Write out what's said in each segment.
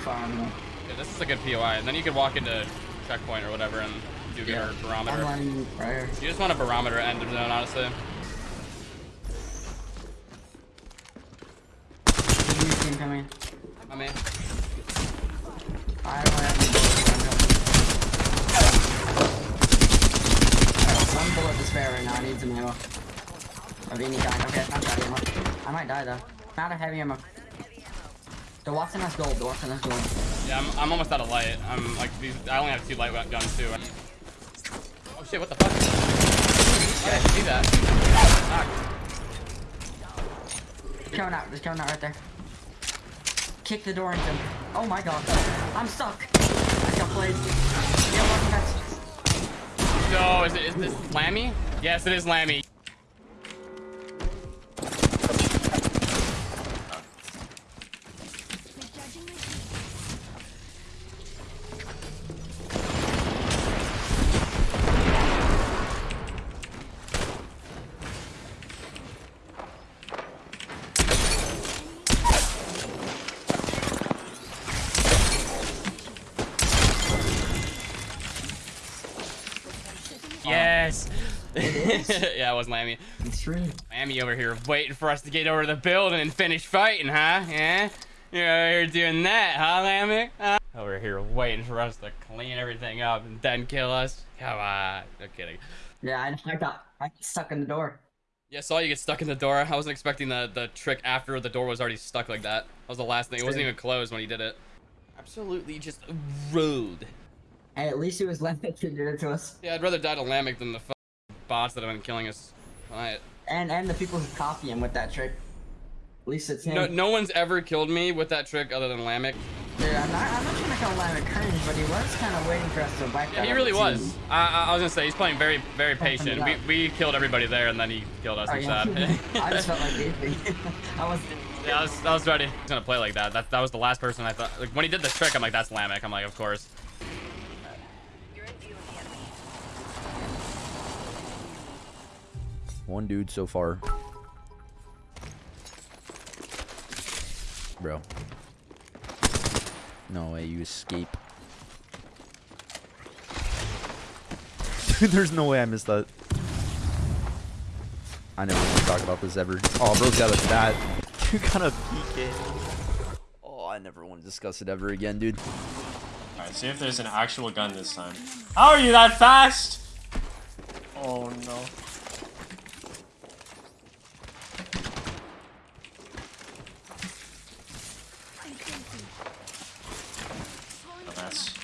farm. Yeah, this is a good POI. And then you can walk into checkpoint or whatever and do Yeah. your barometer. I'm. You just want a barometer end of zone, honestly. Team coming. I mean, I don't have any bullets. I'm One bullet to spare right now. I need some ammo. Of any kind. Okay, I'm out of ammo. I might die though. I'm out of heavy ammo. The Wattson has gold. The Wattson has gold. yeah, I'm, I'm almost out of light. I'm like, these, I only have two light guns too. Oh shit, what the fuck? I didn't see that. Fuck. Coming out. There's coming out right there. Kick the door into him. Oh my god. I'm stuck. I got played. Yeah. No, is it is this Lammy? Yes, it is Lammy. Yes. yeah, it was Lammy. It's true. Lammy over here waiting for us to get over the building and finish fighting, huh? Yeah? You're over here doing that, huh, Lammy? Huh? Over here waiting for us to clean everything up and then kill us? Come on. No kidding. Yeah, I, got I got stuck in the door. Yeah, saw you get stuck in the door. I wasn't expecting the, the trick after the door was already stuck like that. That was the last thing. It wasn't even closed when he did it. Absolutely just rode. Hey, at least it was Lemon that did it to us. Yeah, I'd rather die to Lamek than the f bots that have been killing us. Alright. And and the people who copy him with that trick. At least it's him. No, no one's ever killed me with that trick other than Lamek. Dude, I'm not, I'm not trying to call Lemon cringe, but he was kind of waiting for us to back Yeah, he really was. I, I, was gonna say he's playing very, very patient. We, we killed everybody there, and then he killed us Oh, yeah. I just felt like beefing. I was. yeah, I was, I was ready. He's gonna play like that. That, that was the last person I thought. Like when he did the trick, I'm like, that's Lamek. I'm like, of course. One dude so far. Bro. No way you escape. Dude, there's no way I missed that. I never want to talk about this ever. Oh, bro's got a stat. You got a PK. Oh, I never want to discuss it ever again, dude. Alright, see if there's an actual gun this time. How are you that fast? Oh no. A mess.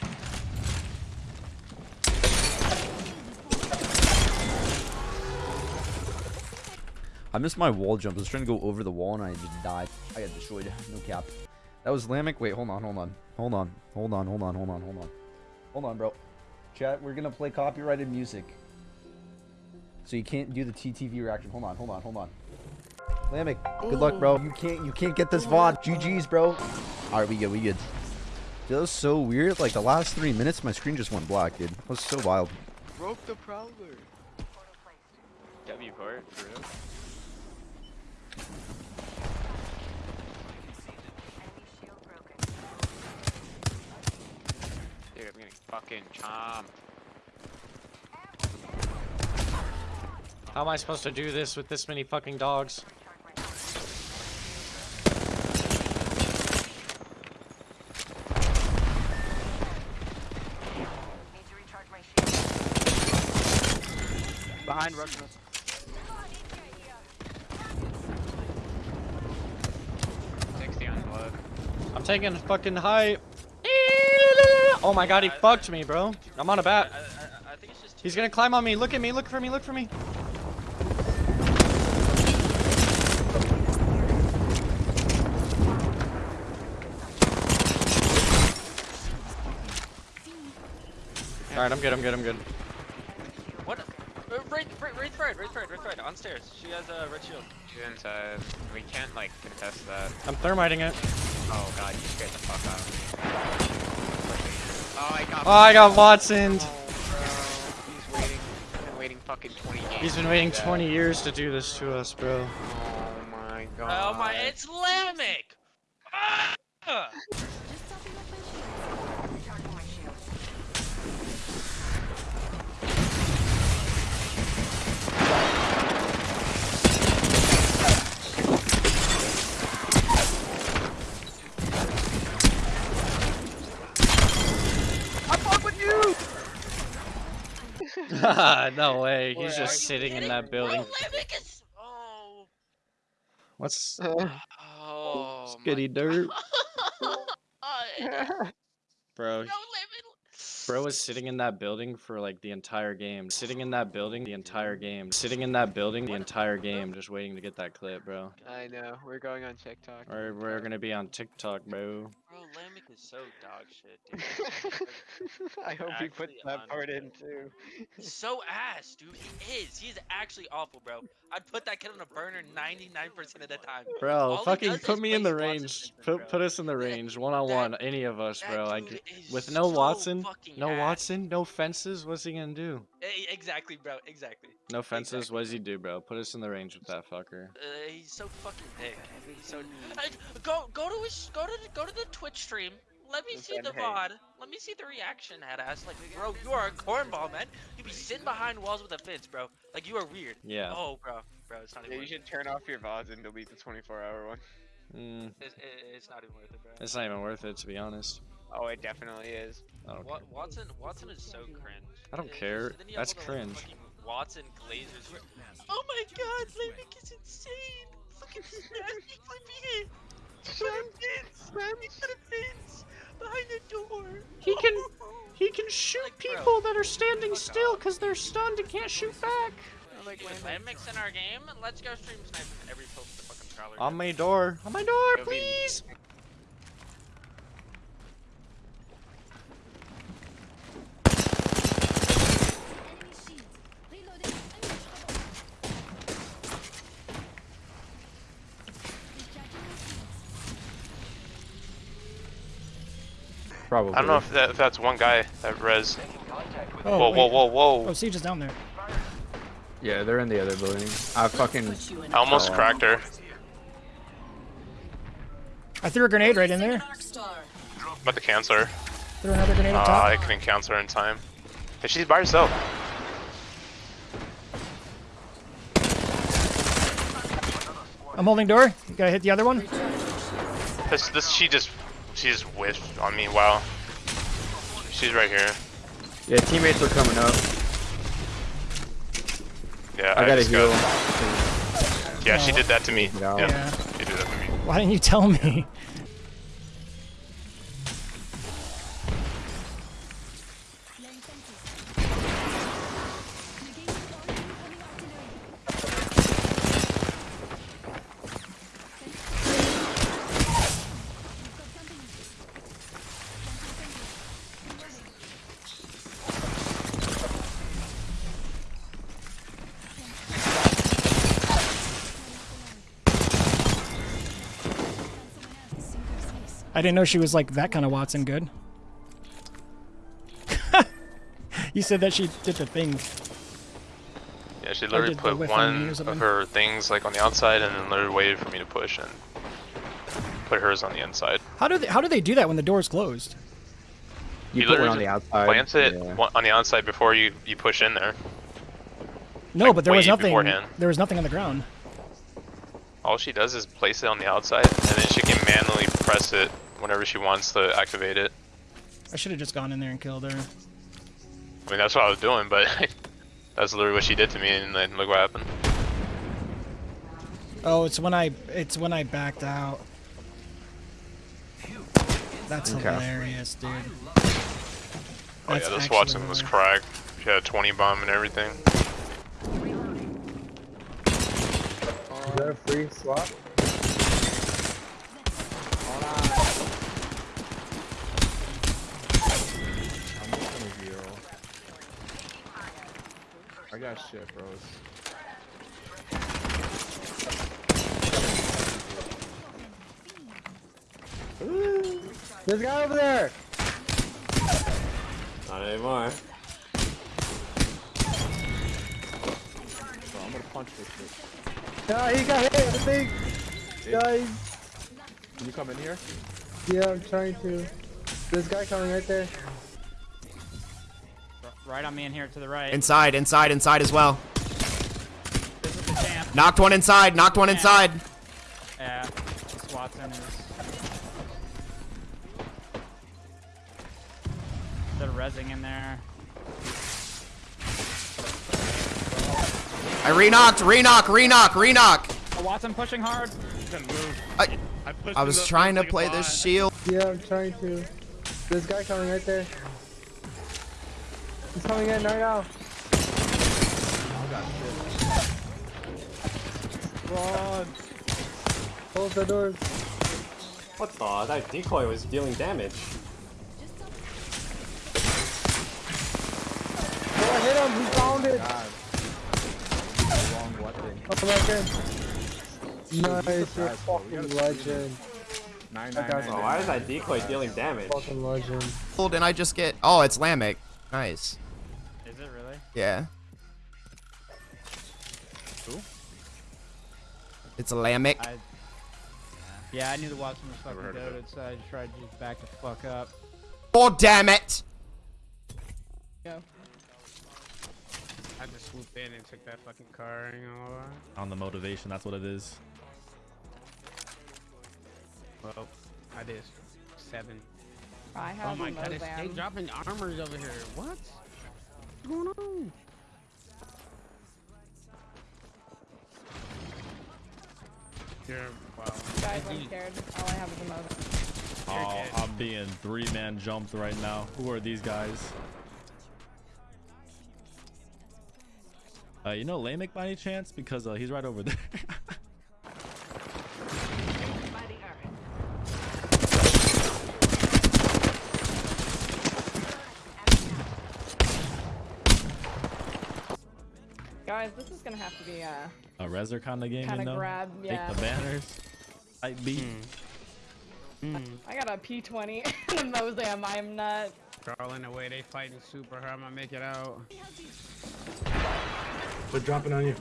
I missed my wall jump. I was trying to go over the wall and I just died. I got destroyed. No cap. That was Lamek. Wait, hold on, hold on. Hold on. Hold on, hold on, hold on, hold on. Hold on, bro. Chat, we're gonna play copyrighted music. So you can't do the TTV reaction. Hold on, hold on, hold on. Lamek, good luck, bro. You can't you can't get this VOD. GG's, bro. Alright, we good, we good. Dude, that was so weird. Like the last three minutes, my screen just went black, dude. That was so wild. Broke the prowler. W port, for real. Dude, I'm getting fucking chomped. How am I supposed to do this with this many fucking dogs? Behind Russian. Sixty on blood. I'm taking fucking height. Oh my god, he fucked me, bro. I'm on a bat. I think it's just He's gonna climb on me. Look at me. Look for me. Look for me. Alright, I'm good. I'm good. I'm good. What? Uh, right, right, right side, right side, right side. On stairs. She has a red shield. She's inside. We can't like contest that. I'm thermiting it. Oh god, you scared the fuck out of me. Oh, I got. Oh, I got Wattson. Oh. He's waiting. He's been waiting fucking 20 games. He's been waiting 20 years to do this to us, bro. Oh my god. Oh my, it's Lamek! Ah! no way. He's just sitting in that building. Limbic. Oh. What's uh, Oh. skitty dirt? Bro, no limit. Bro was sitting in that building for like the entire game. Sitting in that building the entire game. Sitting in that building the entire game, just waiting to get that clip, bro. I know. We're going on TikTok. Or we're gonna be on TikTok, bro. Bro, Lambic is so dog shit, dude. I hope he puts that part in too. He's so ass, dude. He is. He's actually awful, bro. I'd put that kid on a burner 99% of the time. Bro, All fucking put me in the range. movement, Put bro. put us in the range, one on one, any of us, bro. I dude g- is with no so Wattson, fucking no ass. Wattson, no fences. What's he gonna do? Exactly, bro. Exactly. No fences. Exactly. What does he do, bro? Put us in the range with that fucker. Uh, he's so fucking dick. He's so. I, go go to his go to the- go to the Twitch stream. Let me see the VOD. Let me see the reaction, head ass. Like, bro, you are a cornball, man. You be sitting behind walls with a fence, bro. Like, you are weird. Yeah. Oh, bro, bro, it's not Yeah, even. you worth should turn off your VODs and delete the 24 hour one. Mm. It's, it's not even worth it, bro. it's not even worth it, to be honest. Oh, it definitely is. I Wa- Wattson, Wattson is so cringe. I don't care. then That's all like, cringe. Wattson Glazers. who Oh my God, Lambic is insane. Look at this nasty flippy hit. Put a fence. He put fence behind the door. He can- oh. He can shoot Like, bro, people that are standing fuck still because they're stunned and can't shoot back. Like Lambics in our game. Let's go stream sniping every post the fucking prowler. On my door. On my door, Go please. Enemy Probably. I don't know if, that, if that's one guy that res. Oh, whoa, whoa, wait. whoa, whoa! Oh, Siege is down there. Yeah, they're in the other building. I fucking. I almost Oh. cracked her. I threw a grenade right in there. About to cancel her. Threw another grenade Uh, top. I couldn't cancel her in time. Hey, she's by herself. I'm holding door. You gotta hit the other one. This, this, she just, she just whiffed on me. Wow. She's right here. Yeah, teammates are coming up. Yeah, I gotta just heal. got- Yeah, she did that to me. No. Yeah, Yeah. she did that to me. Why didn't you tell me? I didn't know she was like that kind of Wattson good. you said that she did the thing. Yeah, she literally put whiff on me one of her things like on the outside and then literally waited for me to push and put hers on the inside. How do they, how do they do that when the door is closed? You, You put one literally on the outside. Plants it yeah. on the outside before you, you push in there. No, Like, but there was nothing. beforehand. There was nothing on the ground. All she does is place it on the outside, and then she can manually press it whenever she wants to activate it. I should have just gone in there and killed her. I mean, that's what I was doing, but that's literally what she did to me, and then look what happened. Oh, it's when I it's when I backed out. That's Okay. hilarious, dude. Oh That's yeah, this actually Wattson was cracked. She had a 20 bomb and everything. Is that a free swap? I got shit, bros. There's a guy over there! Not anymore. Bro, I'm gonna punch this shit. Yeah, he got hit, I think! Guys! Can you come in here? Yeah, I'm trying to. This guy coming right there. Right on me in here to the right. Inside, inside, inside as well. This is the champ. Knocked one inside, knocked one inside. Yeah. This Wattson is. They're rezzing in there. I re-knocked, re-knock, re-knock, re-knock. Oh, Wattson pushing hard. I, I was trying to play this shield. Yeah, I'm trying to. This guy coming right there. He's coming in right now. Run. Close the doors. What the? That decoy was dealing damage. Oh, hit him. He found it. Wrong weapon. Come back in. Nice. You're a fucking legend. Nine, That guy's Oh, why is that decoy dealing damage? fucking legend. And I just get. Oh, it's Lamek. Nice. Is it really? Yeah. It's a Lamek. I, yeah, I knew the Wattson was fucking goaded, so I just tried to just back the fuck up. Oh, damn it. Go. I just swooped in and took that fucking car. You know. On the motivation, that's what it is. Well, I did seven. I oh have Oh my god, they're dropping armors over here. What? What's going on? You're wow. Guys, I'm scared. All I have is a Mozam. Oh, I'm being three-man jumped right now. Who are these guys? Uh, you know Lamek by any chance? Because uh, he's right over there. Guys, this is gonna have to be uh A Rezer kind of game, Kinda you know? grab, yeah. Take the banners. Type beat. I got a P20 and a Mozam. I'm not. Crawling away, they fighting super hard. I'm gonna make it out. They're dropping on you.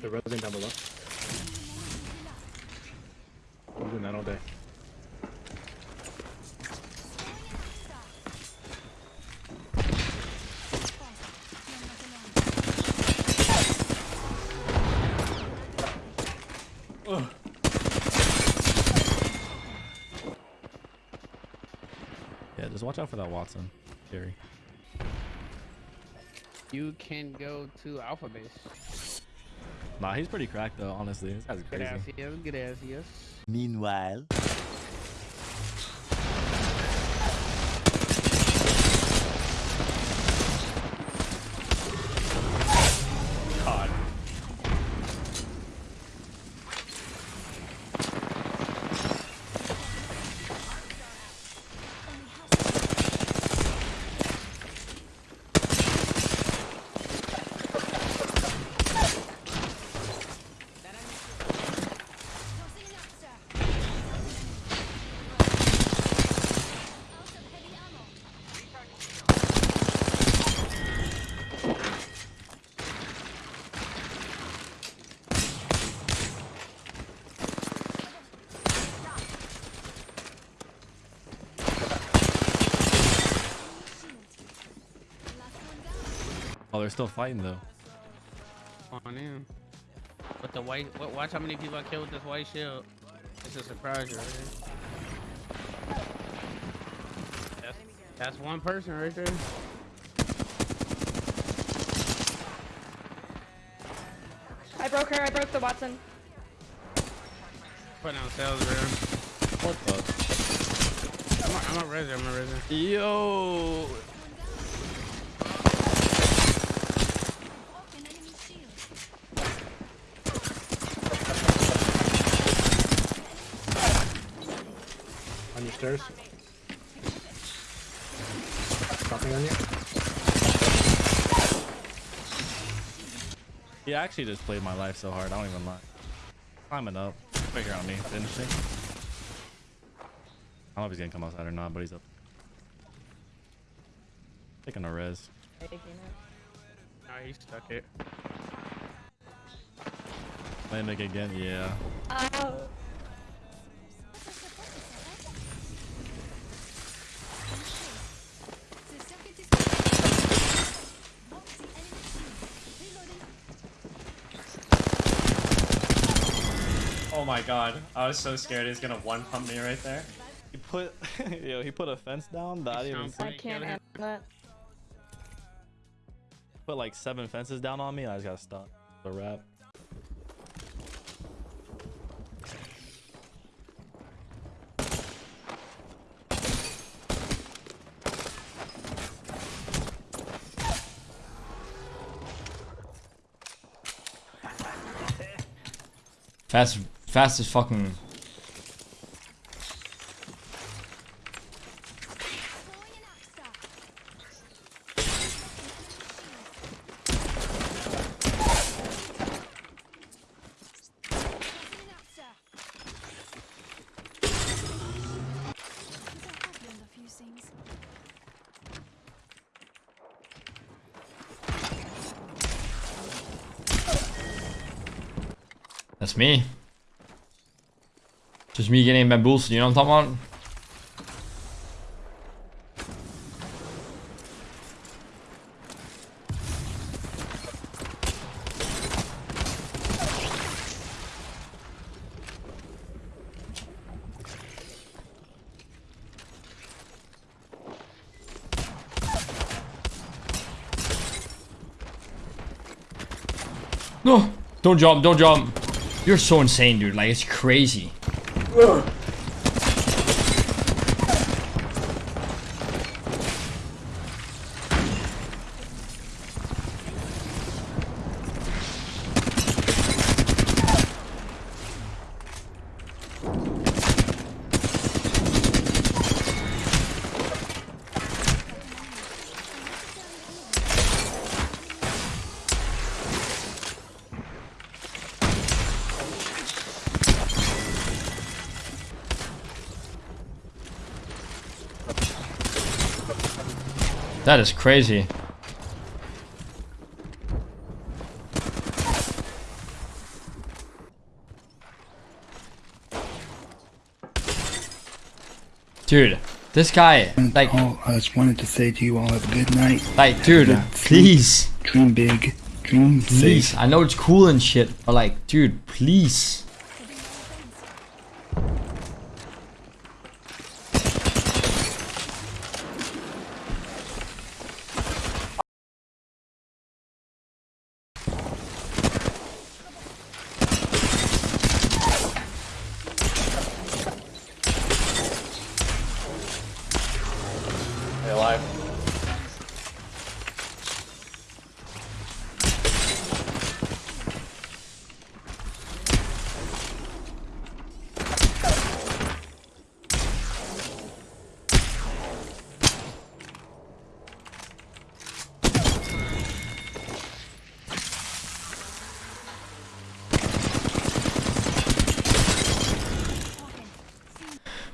They're rolling down below. I'm doing that all day. Watch out for that Wattson. Gary. You can go to Alpha Base. Nah, he's pretty cracked though, honestly. This guy's crazy. yes, good ass yes. Meanwhile. Oh, they're still fighting though. On in. With the white, wa- watch how many people I killed with this white shield. It's a surprise right. That's, that's one person right there. I broke her. I broke the Wattson. Putting on sales, bro. What the? I'm a, I'm a resin, I'm a resin. Yo. On stairs. Dropping on you. He actually just played my life so hard. I don't even lie. Climbing up. Figure on me. Finishing. I don't know if he's gonna come outside or not, but he's up. Taking a res. Taking it. Nah, he stuck it. Landing again, yeah. Oh my god. I was so scared he was gonna one pump me right there. He put yo, he put a fence down that I didn't even I can't handle that. Put like seven fences down on me. I just got stuck. The wrap. Fast, fast as fucking. That's me. Just me getting bamboozled, you know what I'm talking about? No! Don't jump, don't jump. You're so insane, dude. Like, it's crazy. Ugh! That is crazy. Dude, this guy, like, I just wanted to say to you all have a good night. like, dude, Good please, Dream big. Dream please. safe. I know it's cool and shit, but like, dude, please.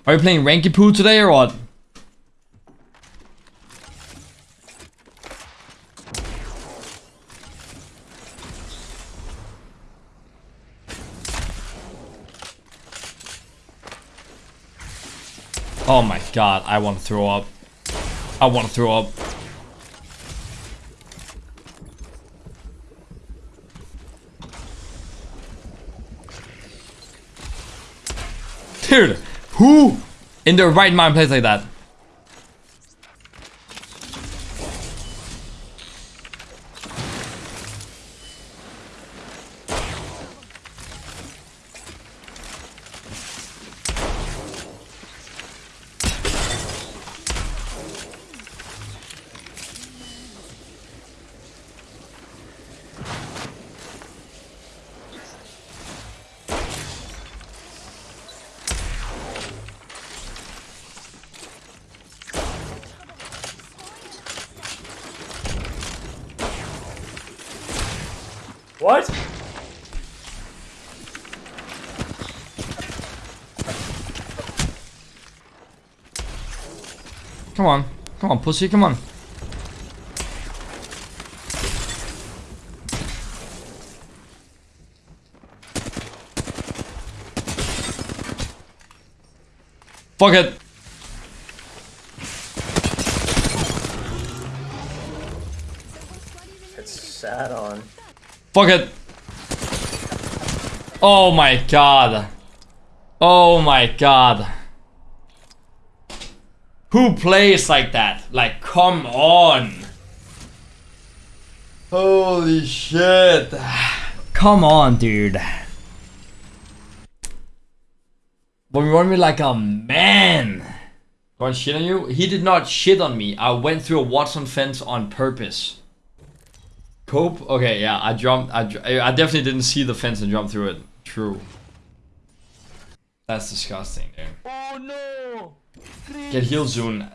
Are you playing Ranky Poo today or what? Oh my god, I want to throw up. I want to throw up. Dude, who in their right mind plays like that? What? Come on. Come on, pussy, come on. Fuck it. Fuck it. Oh my god. Oh my god. Who plays like that? Like, come on. Holy shit. Come on, dude. But you want me like a man. Going shit on you? He did not shit on me. I went through a Wattson fence on purpose. Cope? Okay, yeah, I jumped. I, I definitely didn't see the fence and jump through it. True. That's disgusting, dude. Oh no! Get healed soon.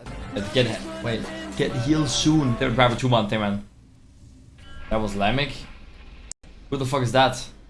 Get wait. Get healed soon. They're driver two month thing, man. That was Lamek. Who the fuck is that?